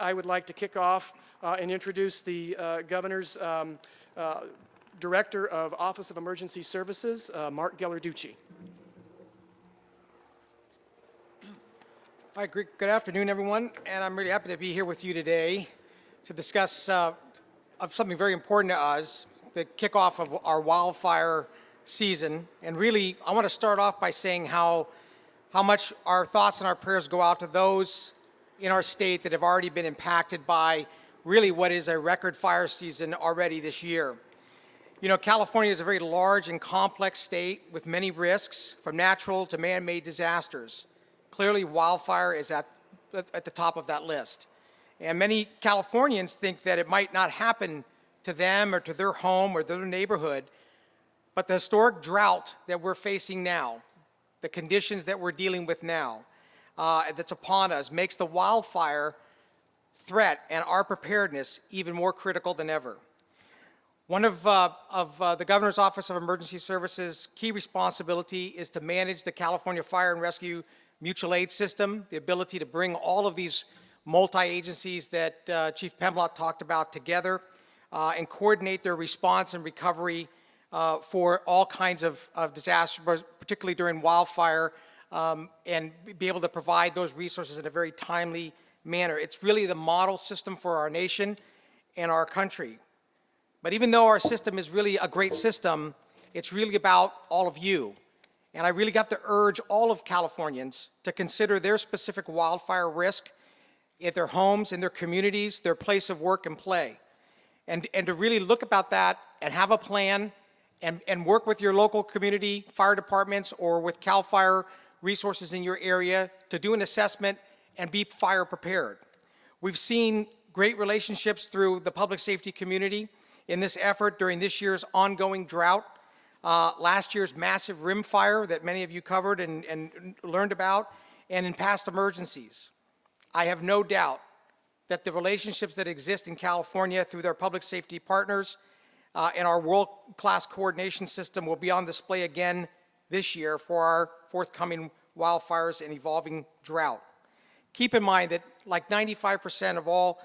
I would like to kick off uh, and introduce the uh, Governor's um, uh, Director of Office of Emergency Services, uh, Mark Ghilarducci. Hi, good afternoon, everyone, and I'm really happy to be here with you today to discuss uh, of something very important to us, the kickoff of our wildfire season. And really, I want to start off by saying how, how much our thoughts and our prayers go out to those in our state that have already been impacted by really what is a record fire season already this year. You know, California is a very large and complex state with many risks, from natural to man-made disasters. Clearly, wildfire is at, at the top of that list. And many Californians think that it might not happen to them or to their home or their neighborhood, but the historic drought that we're facing now, the conditions that we're dealing with now, uh, that's upon us, makes the wildfire threat and our preparedness even more critical than ever. One of, uh, of uh, the Governor's Office of Emergency Services' key responsibility is to manage the California Fire and Rescue Mutual Aid System, the ability to bring all of these multi-agencies that uh, Chief Pimlott talked about together uh, and coordinate their response and recovery uh, for all kinds of, of disasters, particularly during wildfire, um, and be able to provide those resources in a very timely manner. It's really the model system for our nation and our country. But even though our system is really a great system, it's really about all of you. And I really got to urge all of Californians to consider their specific wildfire risk at their homes, in their communities, their place of work and play. And, and to really look about that and have a plan and, and work with your local community fire departments or with CAL FIRE resources in your area to do an assessment and be fire prepared. We've seen great relationships through the public safety community in this effort during this year's ongoing drought. Uh, last year's massive rim fire that many of you covered and, and learned about, and in past emergencies. I have no doubt that the relationships that exist in California through their public safety partners uh, and our world-class coordination system will be on display again this year for our forthcoming wildfires and evolving drought. Keep in mind that like 95% of all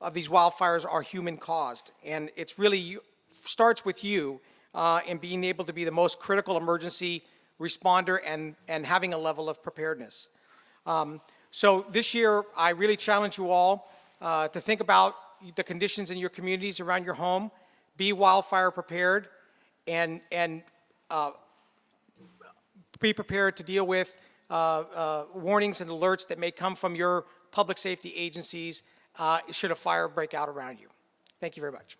of these wildfires are human caused, and it's really starts with you uh, in being able to be the most critical emergency responder and, and having a level of preparedness. Um, so this year, I really challenge you all uh, to think about the conditions in your communities around your home, be wildfire prepared, and, and uh, be prepared to deal with uh, uh, warnings and alerts that may come from your public safety agencies uh, should a fire break out around you. Thank you very much.